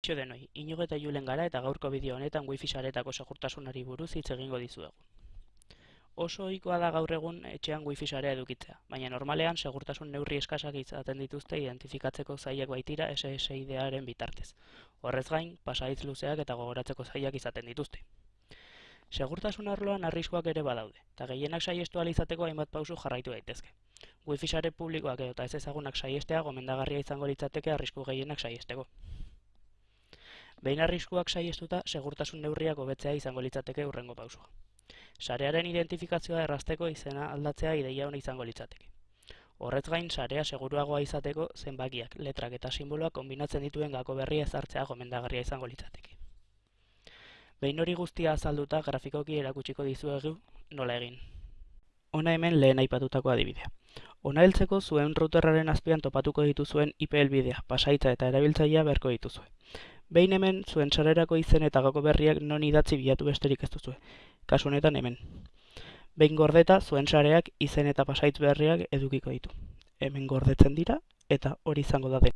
Kaixo denoi, Inigo eta Julen gara eta gaurko bideo honetan wifi sareetako segurtasunari buruz hitz egingo dizuegu. Oso ohikoa da gaur egun etxean wifi sarea edukitzea, baina normalean segurtasun neurri eskasak izaten dituzte identifikatzeko zailak baitira SSID-aren bitartez. Horrez gain, pasahitz luzeak eta gogoratzeko zailak izaten dituzte. Segurtasun arloan arriskuak ere badaude, eta gehienak saiestu izateko hainbat pausu jarraitu daitezke. Wifi sare publikoak edo eta ez ezagunak saiestea gomendagarria izango litzateke arrisku gehienak saiesteko. Behin arriskuak saiestuta, segurtasun neurriak hobetzea izango litzateke hurrengo pausua. Sarearen identifikazioa errazteko izena aldatzea ideia ona izango litzateke. Horrez gain, sarea seguruagoa izateko zenbakiak, letrak eta simboloak konbinatzen dituen gako berria ezartzea gomendagarria izango litzateke. Behin hori guztia azalduta grafikoki erakutsiko dizuegu nola egin. Hona hemen lehen aipatutako adibidea. Hona heltzeko zuen routerraren azpian topatuko dituzuen IP helbidea, pasaitza eta erabiltzailea beharko dituzue. Behin hemen, zuen sarerako izen eta gako berriak non idatzi bilatu besterik ez duzue. Kasu honetan hemen. Behin gordeta, zuen sareak izen eta pasaitz berriak edukiko ditu. Hemen gordetzen dira eta hori izango da den.